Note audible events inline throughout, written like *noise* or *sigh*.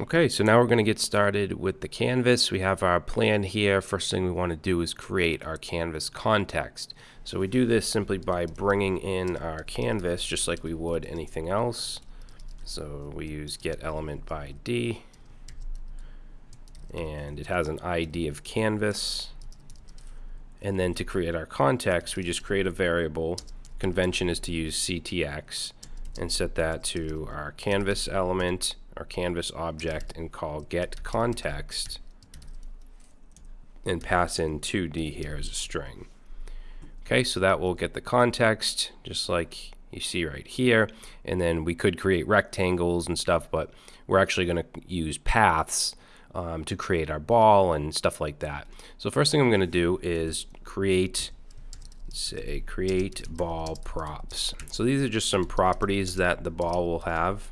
Okay, so now we're going to get started with the canvas. We have our plan here. First thing we want to do is create our canvas context. So we do this simply by bringing in our canvas just like we would anything else. So we use get element by ID and it has an ID of canvas. And then to create our context, we just create a variable. Convention is to use CTX and set that to our canvas element our canvas object and call get context and pass in 2D here as a string. Okay, so that will get the context just like you see right here. And then we could create rectangles and stuff, but we're actually going to use paths um, to create our ball and stuff like that. So first thing I'm going to do is create say create ball props. So these are just some properties that the ball will have.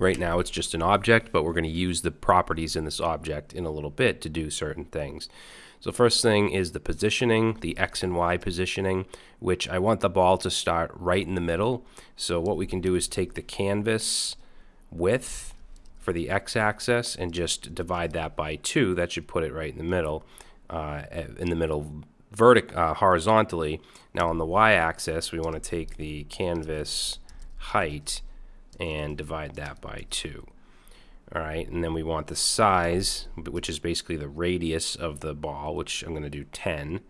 Right now it's just an object, but we're going to use the properties in this object in a little bit to do certain things. So first thing is the positioning, the X and Y positioning, which I want the ball to start right in the middle. So what we can do is take the canvas width for the X-axis and just divide that by 2. That should put it right in the middle, uh, in the middle vertic uh, horizontally. Now on the Y-axis, we want to take the canvas height and divide that by 2. All right, and then we want the size, which is basically the radius of the ball, which I'm going to do 10.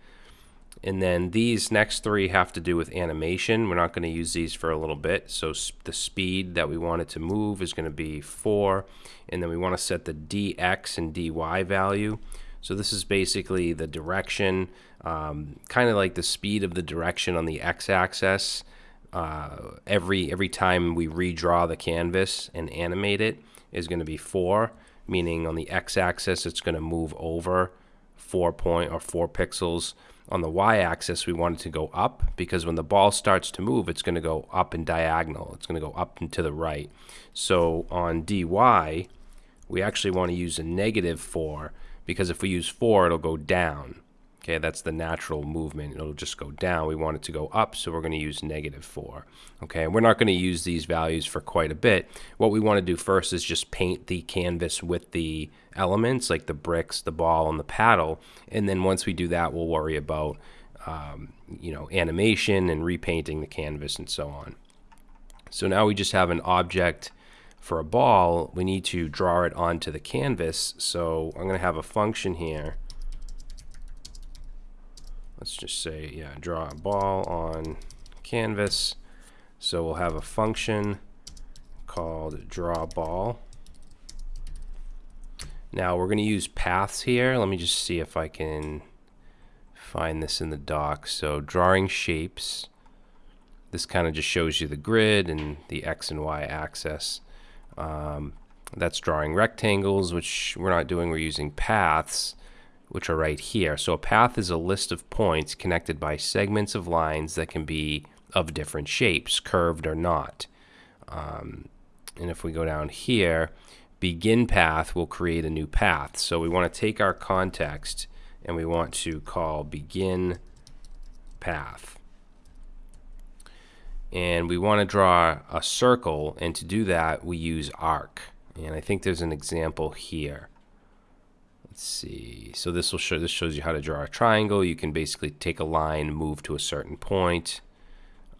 And then these next three have to do with animation. We're not going to use these for a little bit. So the speed that we want it to move is going to be 4. And then we want to set the dx and dy value. So this is basically the direction, um, kind of like the speed of the direction on the x-axis uh, every every time we redraw the canvas and animate it is going to be four, meaning on the x-axis it's going to move over four point or four pixels. On the y-axis we want it to go up because when the ball starts to move it's going to go up and diagonal. It's going to go up and to the right. So on dy we actually want to use a negative four because if we use four it'll go down. Okay, that's the natural movement. It'll just go down. We want it to go up, so we're going to use negative 4. Okay, we're not going to use these values for quite a bit. What we want to do first is just paint the canvas with the elements, like the bricks, the ball, and the paddle. And then once we do that, we'll worry about, um, you know, animation and repainting the canvas and so on. So now we just have an object for a ball. We need to draw it onto the canvas. So I'm going to have a function here let's just say, yeah, draw a ball on canvas. So we'll have a function called draw ball. Now we're going to use paths here. Let me just see if I can find this in the doc. So drawing shapes. This kind of just shows you the grid and the X and Y axis. Um, that's drawing rectangles, which we're not doing. We're using paths which are right here. So a path is a list of points connected by segments of lines that can be of different shapes, curved or not. Um, and if we go down here, begin path will create a new path. So we want to take our context and we want to call begin path. And we want to draw a circle, and to do that, we use arc. And I think there's an example here. So this will show this shows you how to draw a triangle. You can basically take a line, move to a certain point.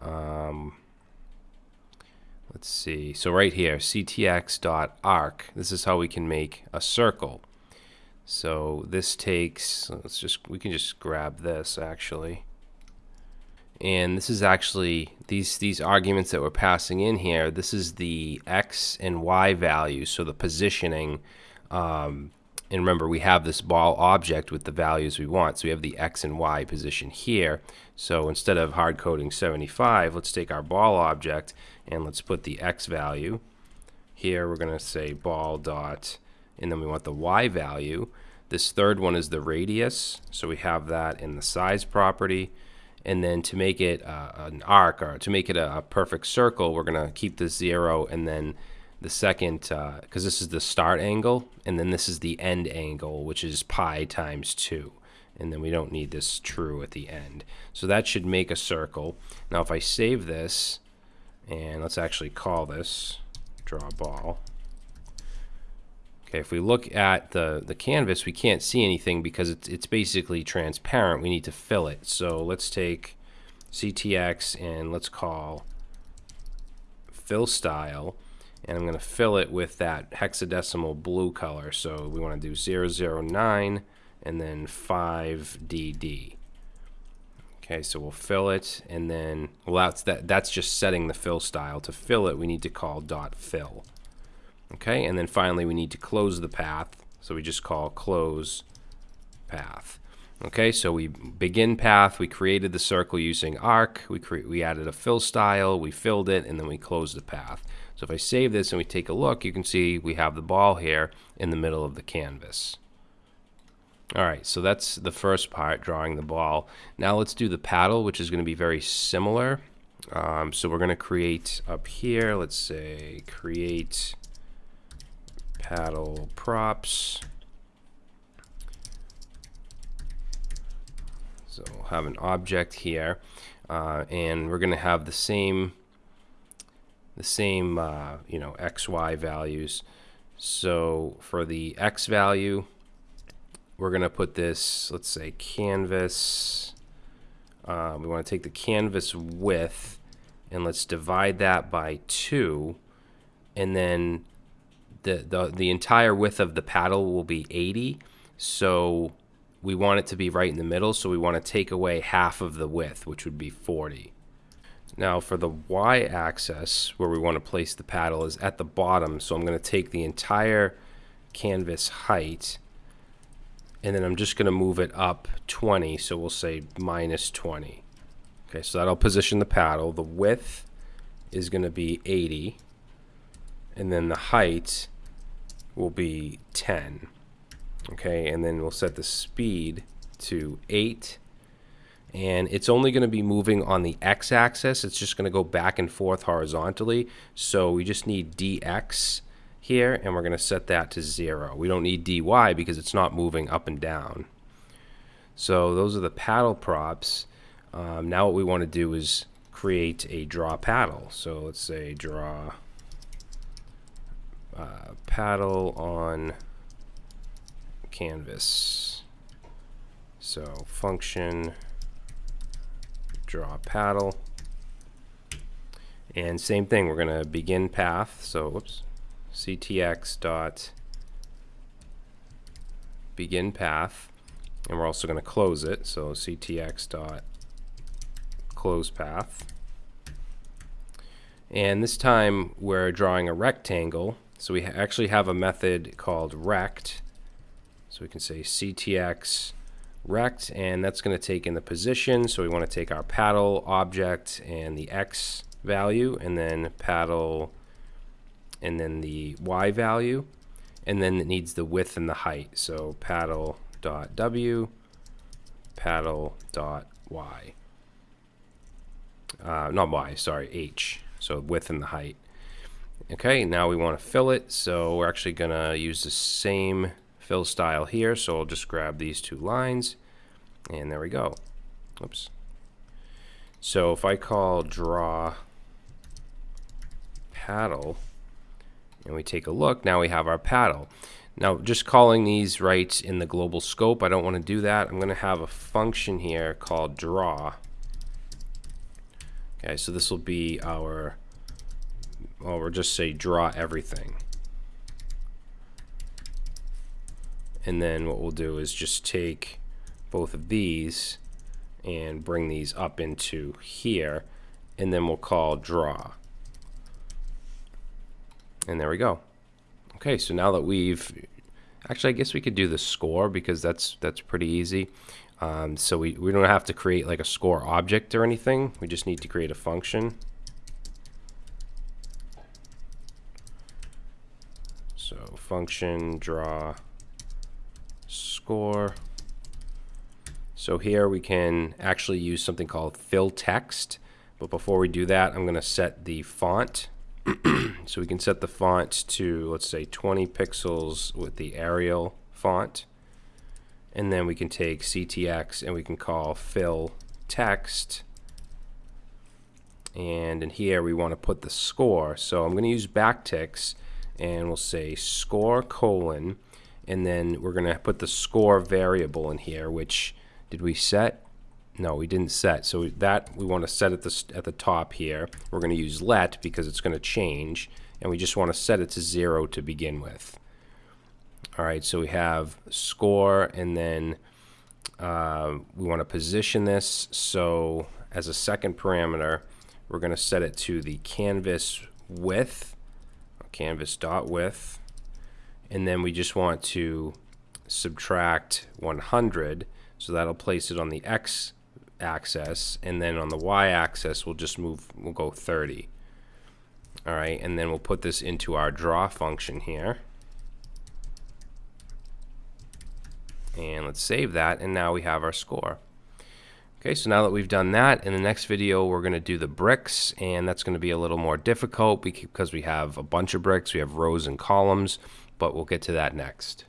Um, let's see. So right here, ctx.arc. This is how we can make a circle. So this takes. Let's just we can just grab this actually. And this is actually these these arguments that we're passing in here. This is the x and y values. So the positioning. Um, and remember, we have this ball object with the values we want. So we have the X and Y position here. So instead of hard coding 75, let's take our ball object and let's put the X value. Here we're going to say ball dot, and then we want the Y value. This third one is the radius. So we have that in the size property. And then to make it uh, an arc or to make it a, a perfect circle, we're going to keep the zero and then the second, because uh, this is the start angle, and then this is the end angle, which is pi times 2. And then we don't need this true at the end. So that should make a circle. Now if I save this, and let's actually call this draw ball. Okay, if we look at the, the canvas, we can't see anything because it's, it's basically transparent. We need to fill it. So let's take CTX and let's call fill style and I'm going to fill it with that hexadecimal blue color. So we want to do 009 and then 5DD. Okay, so we'll fill it and then, well, that's, that, that's just setting the fill style. To fill it, we need to call dot fill. Okay, and then finally we need to close the path. So we just call close path. Okay, so we begin path, we created the circle using arc, we, create we added a fill style, we filled it, and then we closed the path. So if I save this and we take a look, you can see we have the ball here in the middle of the canvas. All right, so that's the first part, drawing the ball. Now let's do the paddle, which is going to be very similar. Um, so we're going to create up here, let's say create paddle props. So we'll have an object here, uh, and we're going to have the same the same uh, you know x y values. So for the x value, we're going to put this, let's say canvas. Uh, we want to take the canvas width and let's divide that by 2 and then the, the the entire width of the paddle will be 80 so we want it to be right in the middle, so we want to take away half of the width, which would be 40. Now for the y-axis, where we want to place the paddle is at the bottom, so I'm going to take the entire canvas height, and then I'm just going to move it up 20, so we'll say minus 20. Okay, so that'll position the paddle. The width is going to be 80, and then the height will be 10 okay and then we'll set the speed to 8 and it's only going to be moving on the x-axis. It's just going to go back and forth horizontally. So we just need dx here and we're going to set that to 0 we don't need dy because it's not moving up and down. So those are the paddle props. Um, now what we want to do is create a draw paddle. So let's say draw uh, paddle on canvas. So function draw a paddle. And same thing, we're going to begin path. So whoops, ctx dot begin path. And we're also going to close it. So ctx dot close path. And this time we're drawing a rectangle. So we actually have a method called rect so we can say CTX rect, and that's going to take in the position. So we want to take our paddle object and the X value, and then paddle, and then the Y value, and then it needs the width and the height. So paddle dot W, paddle dot Y. Uh, not Y, sorry, H. So width and the height. Okay, now we want to fill it, so we're actually going to use the same fill style here. So I'll just grab these two lines and there we go. Oops. So if I call draw paddle and we take a look, now we have our paddle. Now just calling these right in the global scope, I don't want to do that. I'm going to have a function here called draw. Okay, so this will be our, well, we'll just say draw everything. And then what we'll do is just take both of these and bring these up into here and then we'll call draw. And there we go. Okay so now that we've actually I guess we could do the score because that's that's pretty easy. Um, so we, we don't have to create like a score object or anything. We just need to create a function. So function draw score. So here we can actually use something called fill text. But before we do that, I'm going to set the font. *clears throat* so we can set the font to, let's say, 20 pixels with the Arial font. And then we can take CTX and we can call fill text. And in here we want to put the score. So I'm going to use backticks and we'll say score colon, and then we're going to put the score variable in here, which did we set? No, we didn't set. So that we want to set at the, at the top here. We're going to use let because it's going to change, and we just want to set it to zero to begin with. All right, so we have score, and then uh, we want to position this. So as a second parameter, we're going to set it to the canvas width, canvas dot width, and then we just want to subtract 100, so that'll place it on the x axis, and then on the y axis we'll just move, we'll go 30. All right, and then we'll put this into our draw function here. And let's save that, and now we have our score. Okay, so now that we've done that, in the next video we're going to do the bricks, and that's going to be a little more difficult because we have a bunch of bricks, we have rows and columns, but we'll get to that next.